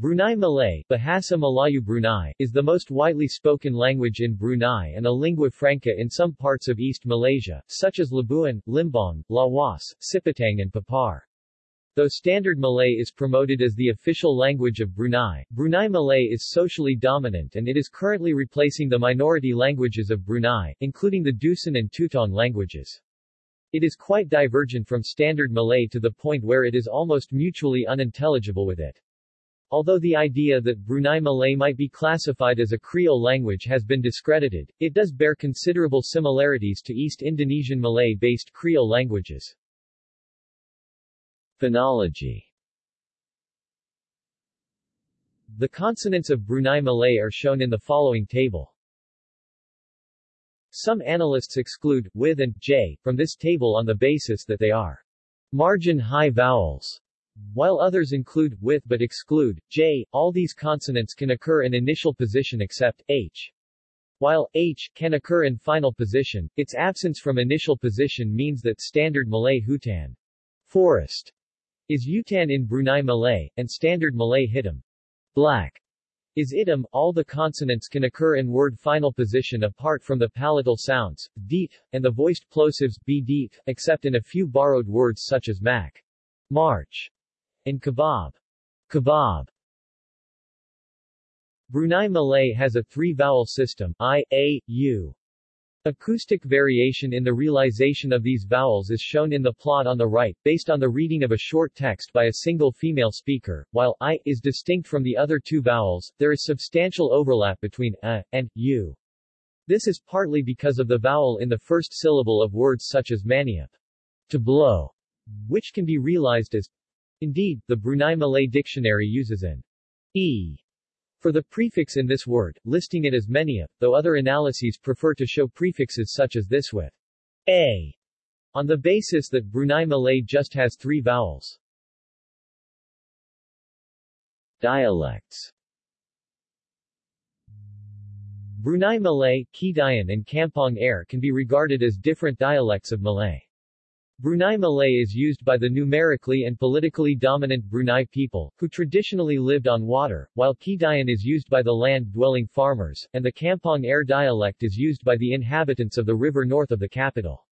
Brunei Malay Bahasa Melayu Brunei, is the most widely spoken language in Brunei and a lingua franca in some parts of East Malaysia, such as Labuan, Limbang, Lawas, Sipitang and Papar. Though Standard Malay is promoted as the official language of Brunei, Brunei Malay is socially dominant and it is currently replacing the minority languages of Brunei, including the Dusun and Tutong languages. It is quite divergent from Standard Malay to the point where it is almost mutually unintelligible with it. Although the idea that Brunei Malay might be classified as a Creole language has been discredited, it does bear considerable similarities to East Indonesian Malay-based Creole languages. Phonology The consonants of Brunei Malay are shown in the following table. Some analysts exclude, with and, j, from this table on the basis that they are margin-high vowels while others include, with but exclude, j, all these consonants can occur in initial position except, h. While, h, can occur in final position, its absence from initial position means that Standard Malay Hutan forest is Utan in Brunei Malay, and Standard Malay Hitam black is itam. All the consonants can occur in word final position apart from the palatal sounds, deep, and the voiced plosives, b except in a few borrowed words such as mac, march, in kebab. Kebab. Brunei Malay has a three-vowel system, i, a, u. Acoustic variation in the realization of these vowels is shown in the plot on the right, based on the reading of a short text by a single female speaker. While i is distinct from the other two vowels, there is substantial overlap between a and u. This is partly because of the vowel in the first syllable of words such as maniap, to blow, which can be realized as Indeed, the Brunei Malay Dictionary uses an e for the prefix in this word, listing it as menia, though other analyses prefer to show prefixes such as this with a on the basis that Brunei Malay just has three vowels. Dialects Brunei Malay, Kedayan and Kampong Air can be regarded as different dialects of Malay. Brunei Malay is used by the numerically and politically dominant Brunei people, who traditionally lived on water, while Kedayan is used by the land-dwelling farmers, and the Kampong Air dialect is used by the inhabitants of the river north of the capital.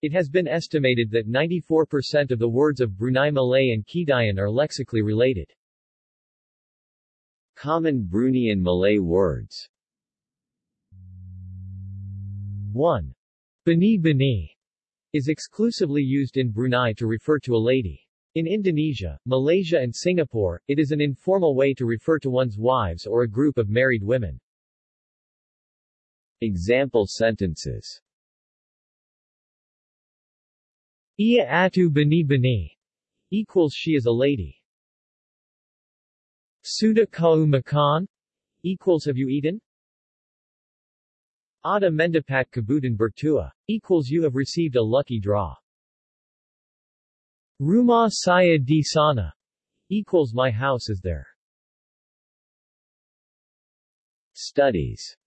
It has been estimated that 94% of the words of Brunei Malay and Kedayan are lexically related. Common Bruneian Malay words 1. Bini Bini is exclusively used in Brunei to refer to a lady. In Indonesia, Malaysia and Singapore, it is an informal way to refer to one's wives or a group of married women. Example sentences Ia atu bini bini equals she is a lady. Suda kau makan equals have you eaten? Ada mendapat kebutan bertua. Equals you have received a lucky draw. Rumah saya di sana. Equals my house is there. Studies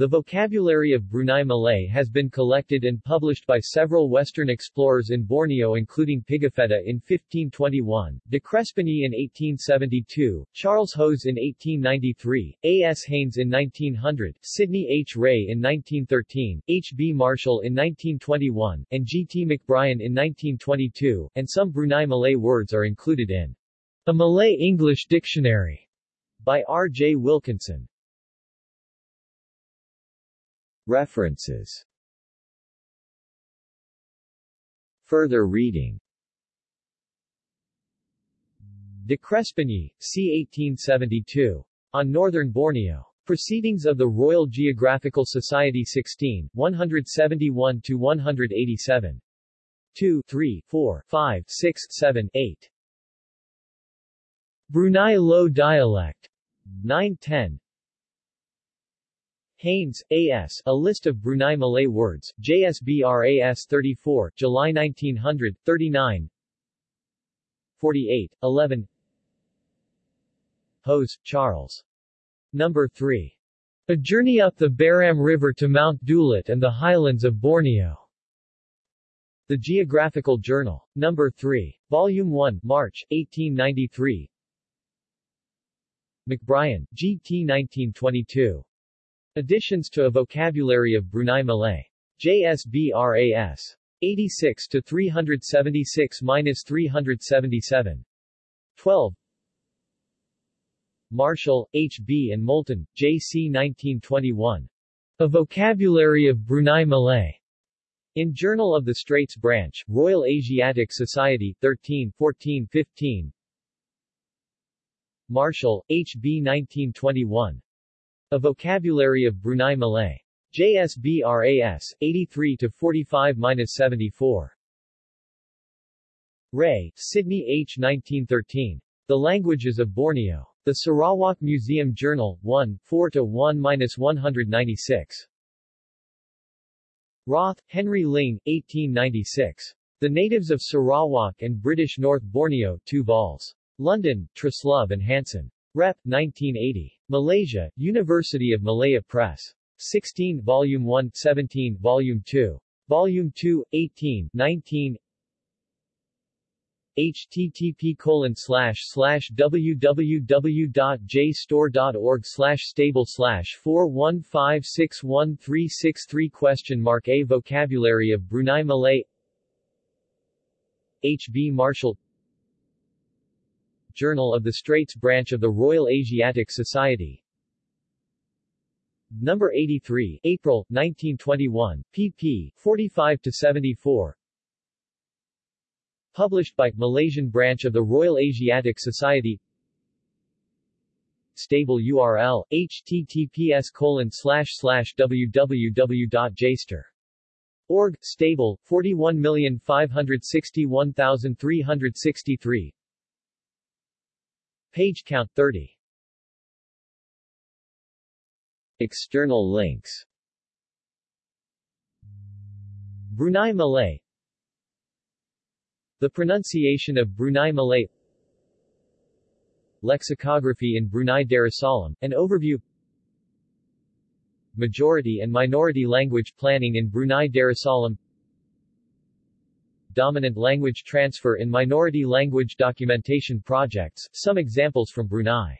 the vocabulary of Brunei Malay has been collected and published by several Western explorers in Borneo including Pigafetta in 1521, de Crespigny in 1872, Charles Hose in 1893, A. S. Haynes in 1900, Sidney H. Ray in 1913, H. B. Marshall in 1921, and G. T. McBrien in 1922, and some Brunei Malay words are included in A Malay-English Dictionary by R. J. Wilkinson. References Further reading De Crespigny, c. 1872. On Northern Borneo. Proceedings of the Royal Geographical Society 16, 171-187. 2, 3, 4, 5, 6, 7, 8. Brunei Low Dialect. 910. Haynes, A.S., A List of Brunei Malay Words, JSBRAS 34, July 1900, 39 48, 11 Hose, Charles. Number 3. A Journey Up the Baram River to Mount Dulit and the Highlands of Borneo. The Geographical Journal. Number 3. Volume 1, March, 1893. McBrien, G.T. 1922. Additions to a Vocabulary of Brunei Malay. JSBRAS. 86 to 376-377. 12. Marshall, H. B. and Moulton, J. C. 1921. A Vocabulary of Brunei Malay. In Journal of the Straits Branch, Royal Asiatic Society, 13 14 15. Marshall, H. B. 1921. A Vocabulary of Brunei Malay. JSBRAS, 83 to 45-74. Ray, Sidney H. 1913. The Languages of Borneo. The Sarawak Museum Journal, 1, 4-1-196. Roth, Henry Ling, 1896. The Natives of Sarawak and British North Borneo, 2 vols. London, Truslove and Hanson. Rep. 1980. Malaysia, University of Malaya Press. 16 Volume 1, 17 Volume 2. Volume 2, 18, 19 http colon slash slash www.jstor.org slash stable slash 415613363 question mark A Vocabulary of Brunei Malay H. B. Marshall Journal of the Straits Branch of the Royal Asiatic Society. Number 83, April, 1921, pp. 45-74 Published by, Malaysian branch of the Royal Asiatic Society. Stable URL, https colon www.jstor.org, stable, 41561363 Page count 30 External links. Brunei Malay. The pronunciation of Brunei Malay. Lexicography in Brunei Darussalam, an overview. Majority and minority language planning in Brunei Darussalam Dominant language transfer in minority language documentation projects, some examples from Brunei